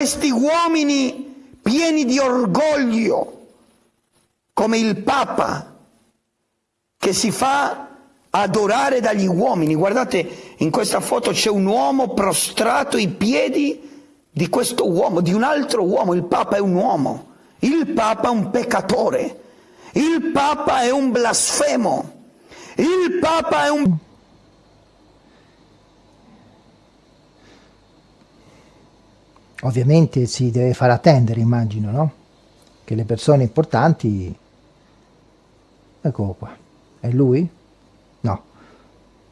questi uomini pieni di orgoglio, come il Papa, che si fa adorare dagli uomini. Guardate, in questa foto c'è un uomo prostrato ai piedi di questo uomo, di un altro uomo. Il Papa è un uomo, il Papa è un peccatore, il Papa è un blasfemo, il Papa è un... Ovviamente si deve far attendere, immagino, no? Che le persone importanti... Eccolo qua. È lui? No.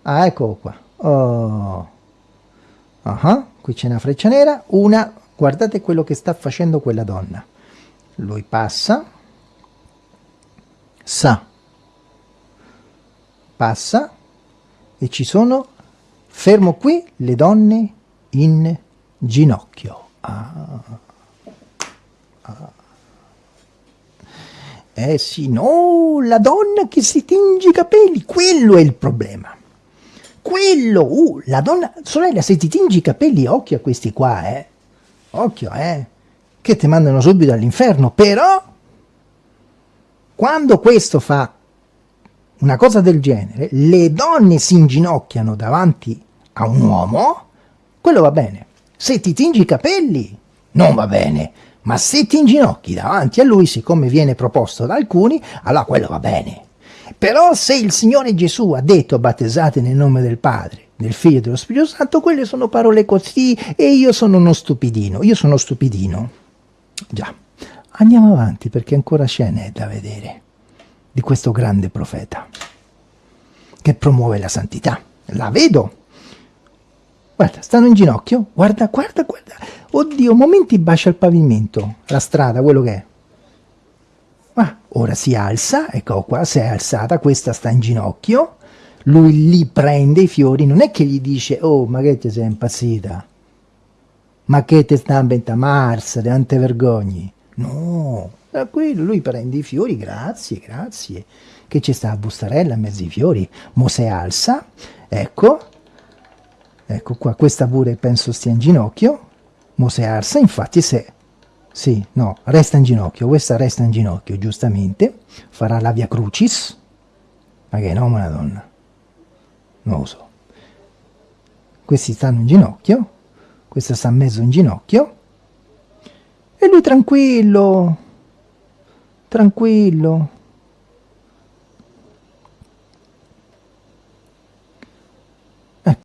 Ah, eccolo qua. Oh. Uh -huh. Qui c'è una freccia nera. Una... Guardate quello che sta facendo quella donna. Lui passa. Sa. Passa. E ci sono, fermo qui, le donne in ginocchio. Ah. Ah. Eh sì, no, la donna che si tinge i capelli, quello è il problema. Quello, uh, la donna, sorella, se ti tingi i capelli, occhio a questi qua, eh. Occhio, eh. Che ti mandano subito all'inferno, però, quando questo fa una cosa del genere, le donne si inginocchiano davanti a un uomo, quello va bene. Se ti tingi i capelli, non va bene, ma se ti inginocchi davanti a lui, siccome viene proposto da alcuni, allora quello va bene. Però se il Signore Gesù ha detto battezzate nel nome del Padre, del Figlio e dello Spirito Santo, quelle sono parole così e io sono uno stupidino, io sono stupidino. Già, andiamo avanti perché ancora scene da vedere di questo grande profeta che promuove la santità. La vedo, Guarda, stanno in ginocchio. Guarda, guarda, guarda. Oddio, momenti bacia il pavimento, la strada, quello che è. Ma ora si alza, ecco qua, si è alzata, questa sta in ginocchio. Lui li prende i fiori, non è che gli dice, oh, ma che ti sei impazzita? Ma che ti sta a Mars, non te vergogni? No, tranquillo, lui prende i fiori, grazie, grazie. Che ci sta a bustarella in mezzo ai fiori? Mo si alza, ecco, ecco qua, questa pure penso stia in ginocchio, Mose Arsa, infatti se, sì, no, resta in ginocchio, questa resta in ginocchio, giustamente, farà la via crucis, ma che nome una donna? Non lo so. Questi stanno in ginocchio, questa sta mezzo in ginocchio, e lui tranquillo, tranquillo,